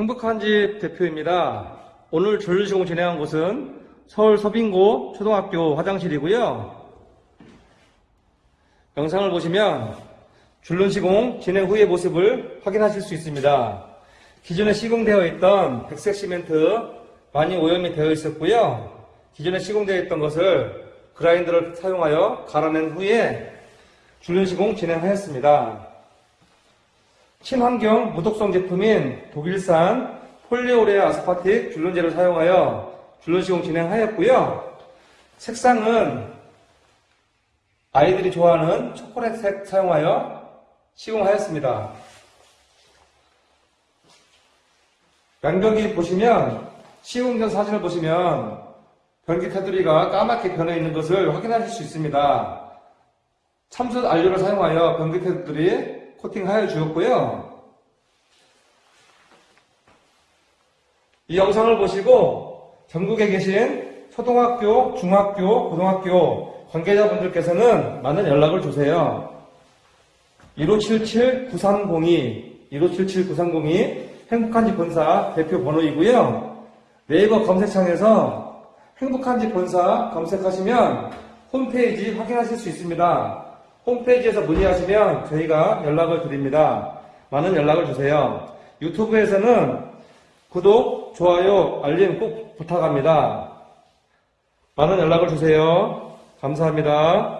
행복한 집 대표입니다. 오늘 전륜시공 진행한 곳은 서울 서빙고 초등학교 화장실이고요. 영상을 보시면 줄눈 시공 진행 후의 모습을 확인하실 수 있습니다. 기존에 시공되어 있던 백색 시멘트 많이 오염이 되어 있었고요. 기존에 시공되어 있던 것을 그라인더를 사용하여 갈아낸 후에 줄눈 시공 진행하였습니다. 친환경 무독성 제품인 독일산 폴리오레아 아스파틱 줄눈제를 사용하여 줄눈 시공 진행하였고요. 색상은 아이들이 좋아하는 초콜릿색 사용하여 시공하였습니다. 양벽이 보시면 시공 전 사진을 보시면 변기 테두리가 까맣게 변해 있는 것을 확인하실 수 있습니다. 참숯 안료를 사용하여 변기 테두리 코팅하여 주었고요. 이 영상을 보시고 전국에 계신 초등학교, 중학교, 고등학교 관계자분들께서는 많은 연락을 주세요. 1577-9302, 1577-9302 행복한 집 본사 대표 번호이고요. 네이버 검색창에서 행복한 집 본사 검색하시면 홈페이지 확인하실 수 있습니다. 홈페이지에서 문의하시면 저희가 연락을 드립니다. 많은 연락을 주세요. 유튜브에서는 구독, 좋아요, 알림 꼭 부탁합니다. 많은 연락을 주세요. 감사합니다.